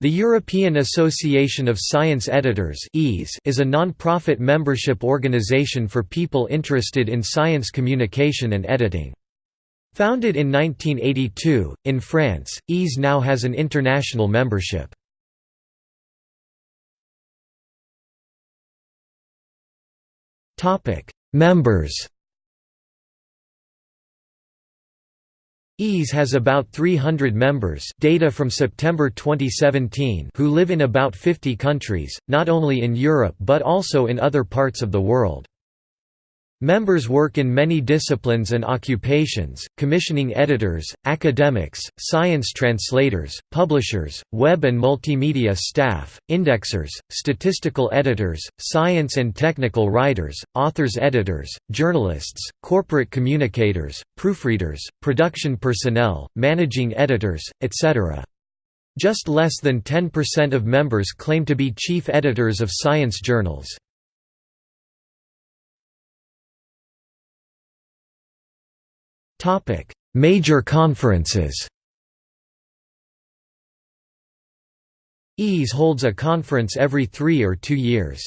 The European Association of Science Editors is a non-profit membership organization for people interested in science communication and editing. Founded in 1982, in France, EASE now has an international membership. Members EASE has about 300 members data from September 2017 who live in about 50 countries, not only in Europe but also in other parts of the world. Members work in many disciplines and occupations, commissioning editors, academics, science translators, publishers, web and multimedia staff, indexers, statistical editors, science and technical writers, authors-editors, journalists, corporate communicators, proofreaders, production personnel, managing editors, etc. Just less than 10% of members claim to be chief editors of science journals. Topic: Major conferences. EASE holds a conference every three or two years.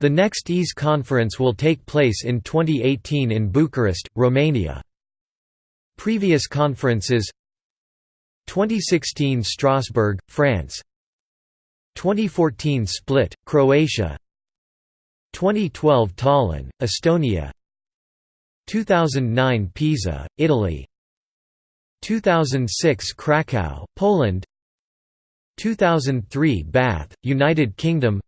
The next EASE conference will take place in 2018 in Bucharest, Romania. Previous conferences 2016 Strasbourg, France 2014 Split, Croatia 2012 Tallinn, Estonia 2009 Pisa, Italy. 2006 Krakow, Poland. 2003 Bath, United Kingdom.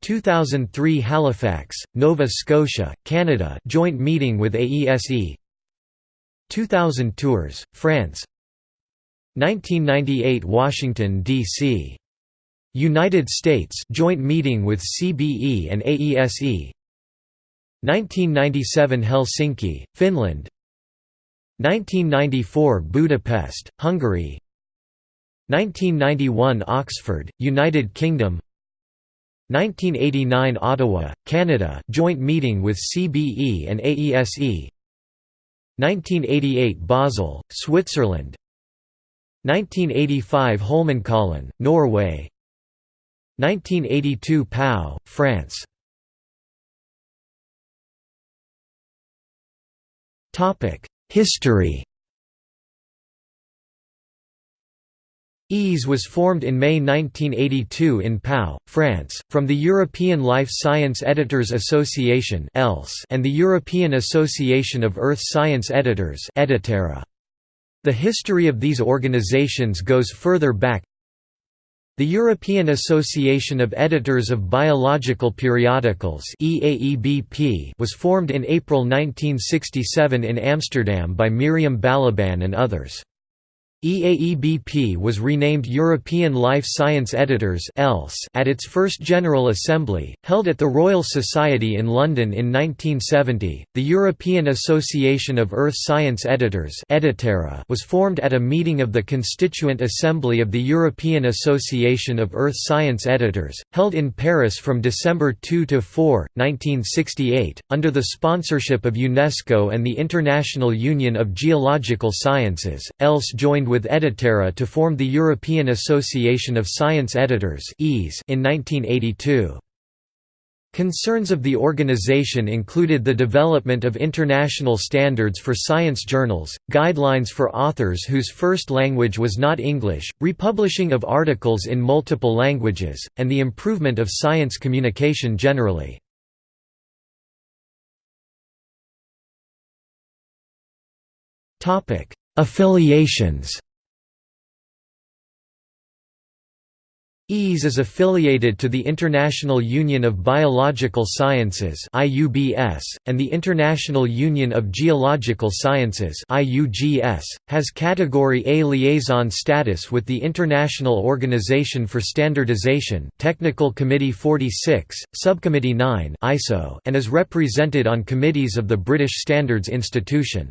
2003 Halifax, Nova Scotia, Canada joint meeting with AESE 2000 Tours, France. 1998 Washington, D.C. United States joint meeting with CBE and AESE 1997 Helsinki, Finland. 1994 Budapest, Hungary. 1991 Oxford, United Kingdom. 1989 Ottawa, Canada joint meeting with CBE and AESE 1988 Basel, Switzerland. 1985 Holmenkollen, Norway. 1982 Pau, France History. EASE was formed in May 1982 in Pau, France, from the European Life Science Editors Association and the European Association of Earth Science Editors The history of these organizations goes further back the European Association of Editors of Biological Periodicals was formed in April 1967 in Amsterdam by Miriam Balaban and others. EAEBP was renamed European Life Science Editors at its first General Assembly, held at the Royal Society in London in 1970. The European Association of Earth Science Editors was formed at a meeting of the Constituent Assembly of the European Association of Earth Science Editors, held in Paris from December 2 to 4, 1968, under the sponsorship of UNESCO and the International Union of Geological Sciences. ELSE joined joined with Editerra to form the European Association of Science Editors in 1982. Concerns of the organization included the development of international standards for science journals, guidelines for authors whose first language was not English, republishing of articles in multiple languages, and the improvement of science communication generally. Affiliations EASE is affiliated to the International Union of Biological Sciences and the International Union of Geological Sciences has Category A liaison status with the International Organization for Standardization Technical Committee 46, Subcommittee 9 and is represented on committees of the British Standards Institution.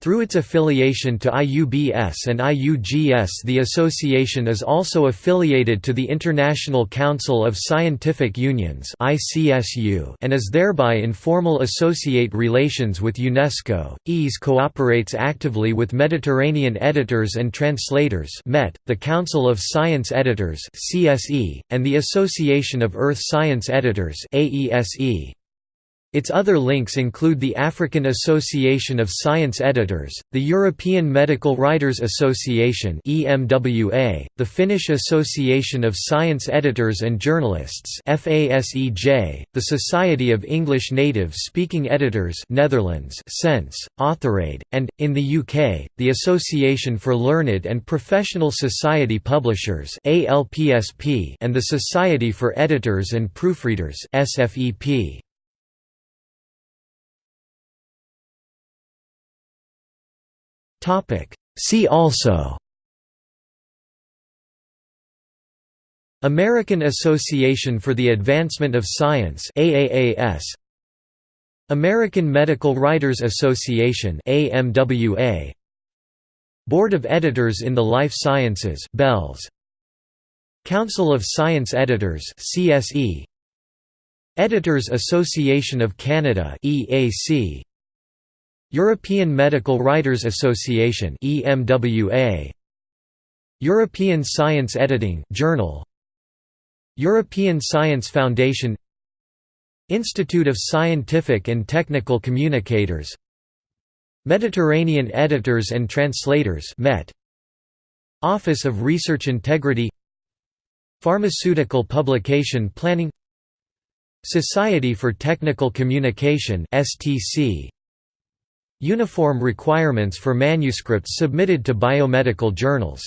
Through its affiliation to IUBS and IUGS the association is also affiliated to the International Council of Scientific Unions and is thereby in formal associate relations with UNESCO. EASE cooperates actively with Mediterranean Editors and Translators MET, the Council of Science Editors and the Association of Earth Science Editors AESE. Its other links include the African Association of Science Editors, the European Medical Writers Association the Finnish Association of Science Editors and Journalists the Society of English Native Speaking Editors (Netherlands) SENS, AuthorAID, and in the UK, the Association for Learned and Professional Society Publishers and the Society for Editors and Proofreaders (SFEP). See also American Association for the Advancement of Science AAAS American Medical Writers Association AMWA Board of Editors in the Life Sciences BELS Council of Science Editors CSE Editors Association of Canada EAC European Medical Writers Association EMWA European Science Editing Journal. European Science Foundation. Institute of Scientific and Technical Communicators. Mediterranean Editors and Translators MET. Office of Research Integrity. Pharmaceutical Publication Planning. Society for Technical Communication STC Uniform requirements for manuscripts submitted to biomedical journals